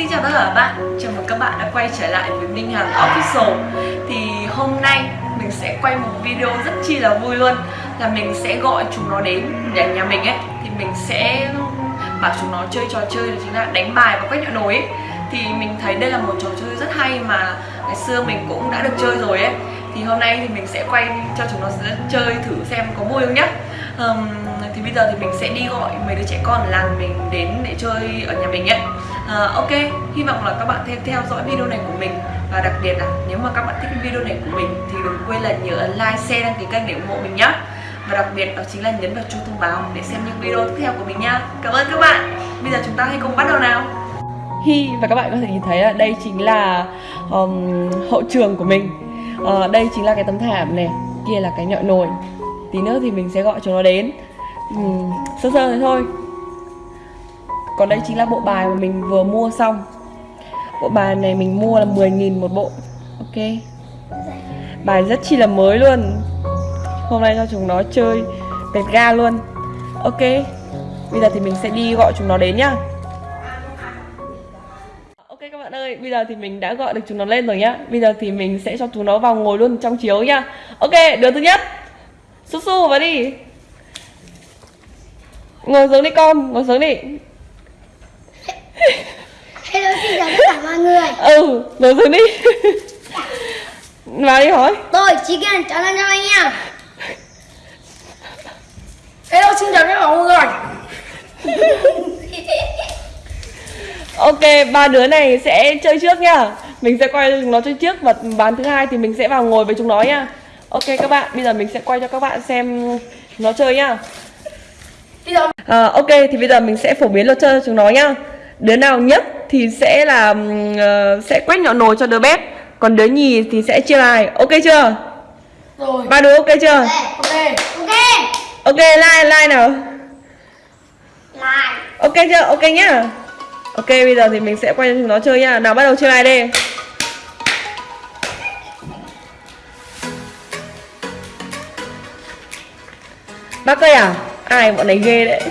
Xin chào tất cả các bạn, chào mừng các bạn đã quay trở lại với Minh Hằng Official. Thì hôm nay mình sẽ quay một video rất chi là vui luôn. Là mình sẽ gọi chúng nó đến nhà nhà mình ấy. Thì mình sẽ bảo chúng nó chơi trò chơi là chính là đánh bài và quét nhựa nồi ấy. Thì mình thấy đây là một trò chơi rất hay mà ngày xưa mình cũng đã được chơi rồi ấy. Thì hôm nay thì mình sẽ quay cho chúng nó chơi thử xem có vui không nhá um, Thì bây giờ thì mình sẽ đi gọi mấy đứa trẻ con làng mình đến để chơi ở nhà mình ấy. Uh, ok hy vọng là các bạn theo theo dõi video này của mình. Và đặc biệt là nếu mà các bạn thích video này của mình thì đừng quên là nhớ like share đăng ký kênh để ủng hộ mình nhé và đặc biệt đó chính là nhấn vào chuông thông báo để xem những video tiếp theo của mình nha. cảm ơn các bạn. Bây giờ chúng ta hãy cùng bắt đầu nào. Hi và các bạn có thể nhìn thấy là đây chính là um, hậu trường của mình. Uh, đây chính là cái tấm thảm này kia là cái nhọn nồi tí nữa thì mình sẽ gọi chúng nó đến. Ừ, sơ sơ thế thôi. Còn đây chính là bộ bài mà mình vừa mua xong. Bộ bài này mình mua là 10.000 một bộ. Ok. Bài rất chi là mới luôn. Hôm nay cho chúng nó chơi Tẹt ga luôn. Ok. Bây giờ thì mình sẽ đi gọi chúng nó đến nhá. Ok các bạn ơi Bây giờ thì mình đã gọi được chúng nó lên rồi nhá. Bây giờ thì mình sẽ cho chúng nó vào ngồi luôn trong chiếu nhá. Ok đứa thứ nhất. Su su vào đi. Ngồi xuống đi con Ngồi xuống đi. Hello xin chào tất cả mọi người. Ừ, ngồi xuống đi. Vào đi hỏi. Tôi Chí Kiên chào anh em Hello xin chào tất cả mọi người. Ok, ba đứa này sẽ chơi trước nhá Mình sẽ quay nó chơi trước Và ván thứ hai thì mình sẽ vào ngồi với chúng nó nhá Ok các bạn, bây giờ mình sẽ quay cho các bạn xem nó chơi nhá. À, Ok, thì bây giờ mình sẽ phổ biến luật chơi cho chúng nó nhá. Đứa nào nhất thì sẽ là uh, sẽ quét nhỏ nồi cho đứa bé Còn đứa nhì thì sẽ chia bài Ok chưa? Rồi. Ba đứa ok chưa? Ok Ok. Ok, like, like nào? Lại Ok chưa? Ok nhá. Ok, bây giờ thì mình sẽ quay cho chúng nó chơi nhá. Nào bắt đầu chơi bài đi Ba cây à? Ai bọn này ghê đấy.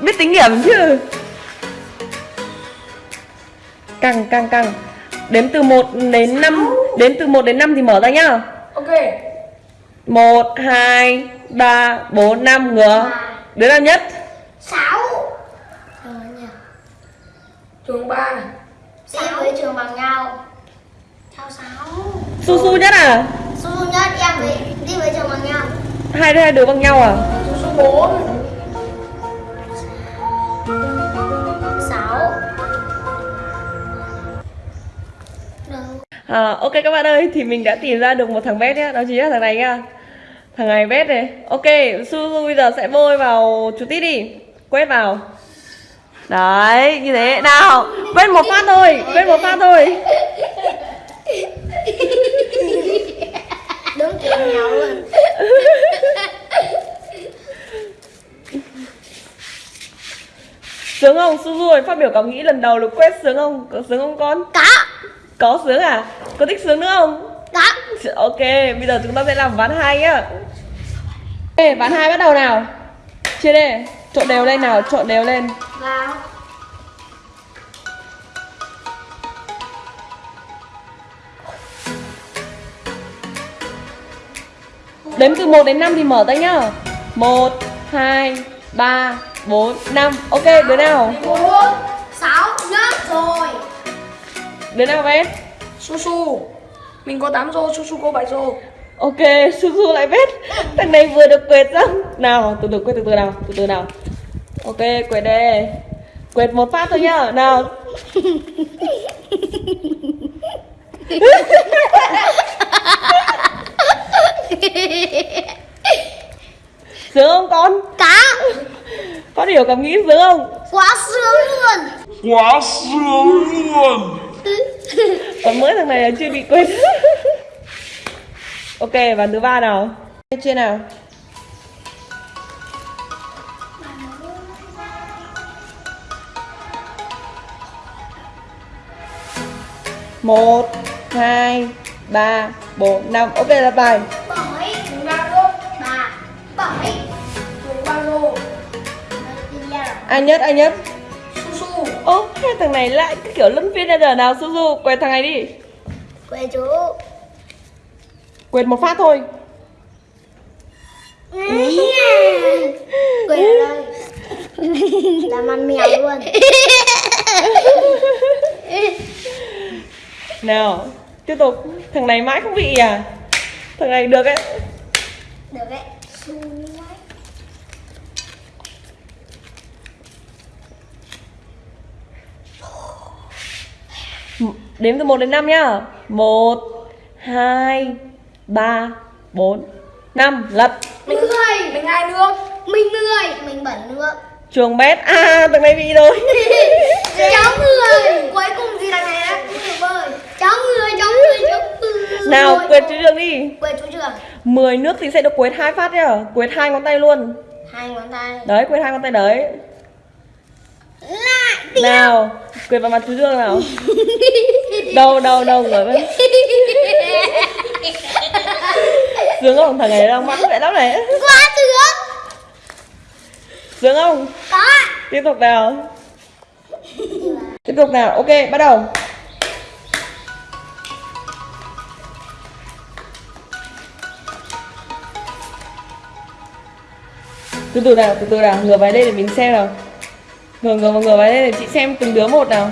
Biết tính điểm chứ. Căng, căng, căng. Đếm từ 1 đến 5 Đếm từ 1 đến 5 thì mở ra nhá. Ok. 1, 2, 3, 4, 5 ngửa. Đứa nào nhất? Sáu. Rồi nhỉ. Trường 3 Đi với trường bằng nhau. Sao sáu? Su su nhất à? Su su nhất em với đi với trường bằng nhau Hai đứa hai đứa bằng nhau à? Số 4 Sáu. À, ok các bạn ơi, thì mình đã tìm ra được một thằng vét nhá, đó chính là thằng này nhá Thằng này vét này. Ok, Su Su bây giờ sẽ bôi vào chú tít đi. Quét vào. Đấy, như thế, nào Quét một phát thôi, quét một phát thôi. Đúng kiểu nhau luôn Sướng không? Su Su ơi, phát biểu cảm nghĩ lần đầu được quét sướng không? Có sướng không con? Có Có sướng à? Có thích sướng nữa không? Có Ok, bây giờ chúng ta sẽ làm ván 2 nhá Ok, ván 2 bắt đầu nào Chia đây, trộn đều lên nào, trộn đều lên Vào Đếm từ 1 đến 5 thì mở tay nhá 1, 2, 3, 4, 5 Ok, đứa nào? Bốn Sáu nhất rồi. Đứa nào vét? Su su. Mình có 8 rô, su su có 7 rô. Ok, Su Su lại vét. Thằng này vừa được quệt xong Nào, từ từ quét từ từ nào, từ từ nào. Ok, quệt đây. Quệt một phát thôi nhá, nào. Sướng không con? Cá Phát hiểu cảm nghĩ sướng không? Quá sướng luôn. Quá sướng luôn. Còn mỗi thằng này là chưa bị quên. Ok, và thứ ba nào? Trên nào? Một hai ba bốn năm. Ok là bài Ai nhất, ai nhất? Su su Ô, Hai thằng này lại cái kiểu luân phiên ra giờ nào su su quẹt thằng này đi. Quê chú. Quẹt một phát thôi. Quê ở đây. Làm ăn mèo luôn. Nào tiếp tục. Thằng này mãi không bị à? Thằng này được ấy. Được đấy Xui quá. Đếm từ 1 đến 5 nhá. 1 2 3 4 5 lật. Mình người Mình ai nước mình người mình bẩn nước chuồng bét. À thằng này bị rồi. Cháu người cuối cùng gì đằng này bơi cháu người cháu người cháu người nào quệt chú trường đi. Quê chú trường. 10 nước thì sẽ được quệt hai phát nhá. Quệt hai ngón tay luôn. Hai ngón tay. Đấy quệt hai ngón tay đấy nào quệt vào mặt chú dương nào. Đâu đâu đâu rồi. Vẫn sướng không thằng này đang mắc vậy lắm này. Quá sướng sướng không có. Tiếp tục nào. Tiếp tục nào. Ok bắt đầu. Từ từ nào từ từ nào. Ngửa vào đây để mình xem nào ngửa ngửa ngửa vào đây để chị xem từng đứa một nào.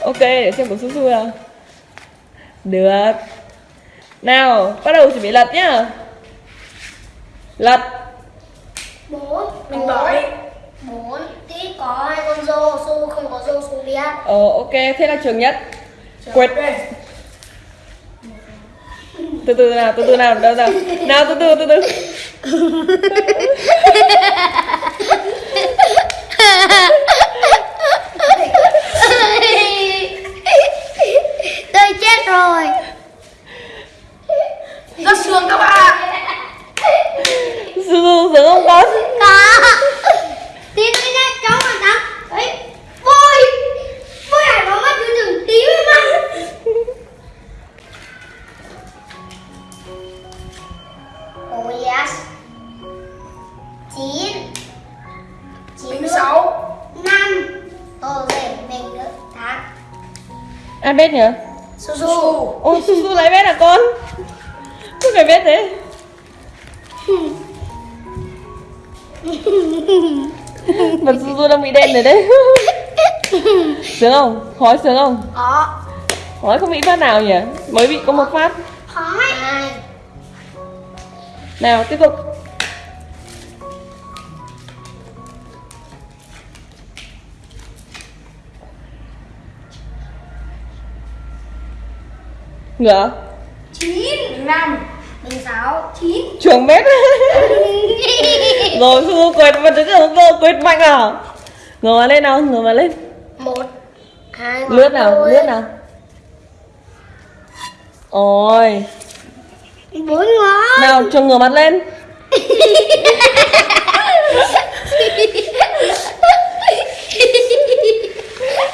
Ok để xem của su su nào. Được. Nào bắt đầu chuẩn bị lật nhá. Lật. Bốn. Mình bỏi bốn. Tí có hai con rô su không có rô su biết ờ ok. Thế là trường nhất. Quệt từ từ nào từ từ nào đâu nào. Nào từ từ từ từ. Tôi chết rồi. Rất sướng các bạn ai biết nhỉ su su. Ôi su su lấy biết à con? Có phải biết thế. Mặt su su đang bị đen rồi đấy. Sướng không? Hói sướng không? Có. Hói không bị phát nào nhỉ? Mới bị có một phát. Hai nào tiếp tục Mình năm mình sáu chín. Chuồng bếp rồi su quệt và đứng ở cô quệt mạnh nào ngửa vào lên nào ngửa vào lên. Một hai ngón lướt nào lướt nào. Ôi. Bốn ngón. Nào chuồng ngửa mặt lên.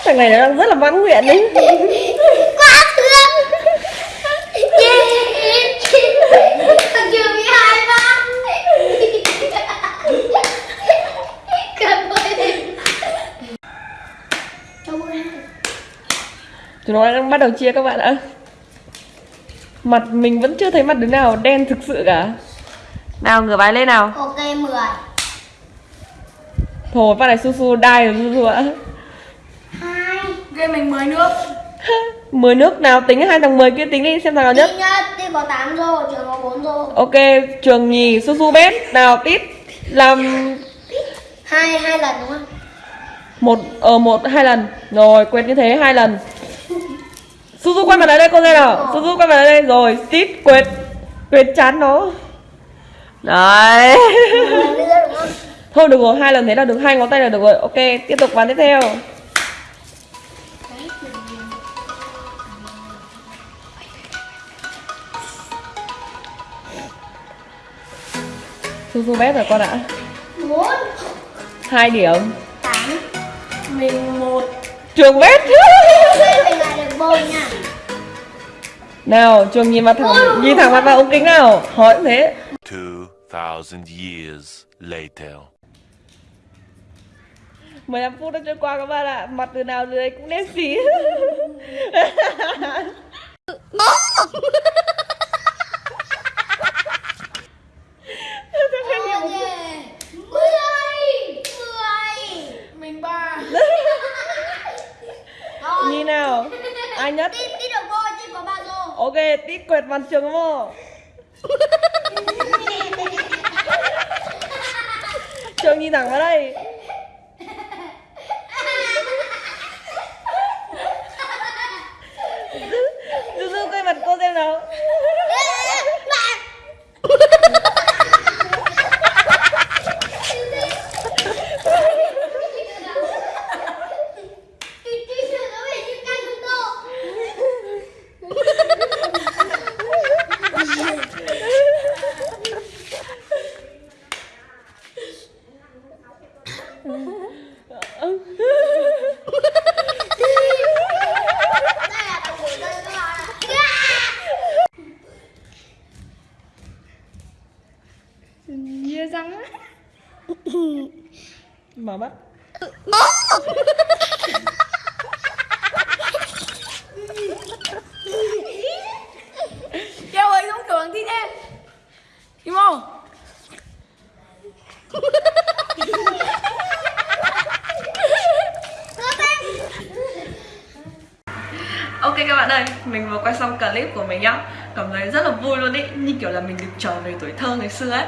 Thằng này nó đang rất là mãn nguyện đấy quá thương yeah. thằng chưa bị hai ba cảm ơn Đâu ra? Chúng nó đang bắt đầu chia các bạn ạ. Mặt mình vẫn chưa thấy mặt đứa nào đen thực sự cả. Nào ngửa bài lên nào. Ok mười. Thôi phát này su su đai rồi su su ạ. Hai. Game mình 10 nước. Mười nước nào tính hai thằng 10 kia tính đi xem thằng nào nhất. Nhất Tí có 8 rô Trường có 4 rô ok trường nhì su su bét. Nào tít làm hai hai lần đúng không? một ờ một hai lần. Rồi quét như thế hai lần su su quay mặt lại đây con nghe nào. Su su quay mặt lại đây rồi. Tít quét quét chán nó. Đấy. Thôi được rồi. Hai lần thế là được. Hai ngón tay là được rồi. Ok tiếp tục ván tiếp theo. Su su bét rồi con ạ. Hai điểm. Tám. Mình một. Trường bét bôi nha. Nào trường nhìn mặt thẳng nhìn thẳng mặt vào ống kính nào. Hỏi thế. 2,000 years later. 15 phút đã trôi qua các bạn ạ. Mặt từ nào dưới cũng đen xí mười Mình ba rồi Như nào Ai nhất. Tí tí được vô chứ có ba rồi Ok tít quẹt mặt trường không Trường nhìn thẳng vào đây. Dư dư quay mặt cô xem nào Nhia răng á. Mở mắt Kêu ơi giống kiểu bằng thi thế Kim không? Ok các bạn ơi, mình vừa quay xong clip của mình nhá. Cảm thấy rất là vui luôn ý. Như kiểu là mình được trở về tuổi thơ ngày xưa ấy.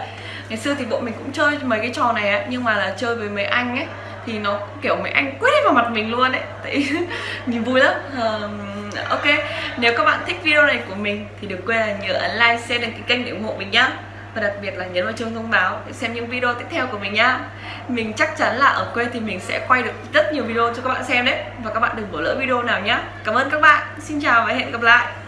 Ngày xưa thì bộ mình cũng chơi mấy cái trò này ấy Nhưng mà là chơi với mấy anh ấy Thì nó kiểu mấy anh quét hết vào mặt mình luôn ấy. Tại nhìn vui lắm. Ờm, Ok, nếu các bạn thích video này của mình Thì đừng quên là nhớ ấn like, share, đăng ký kênh để ủng hộ mình nhá. Và đặc biệt là nhấn vào chuông thông báo để xem những video tiếp theo của mình nhá. Mình chắc chắn là ở quê thì mình sẽ quay được rất nhiều video cho các bạn xem đấy. Và các bạn đừng bỏ lỡ video nào nhá. Cảm ơn các bạn. Xin chào và hẹn gặp lại.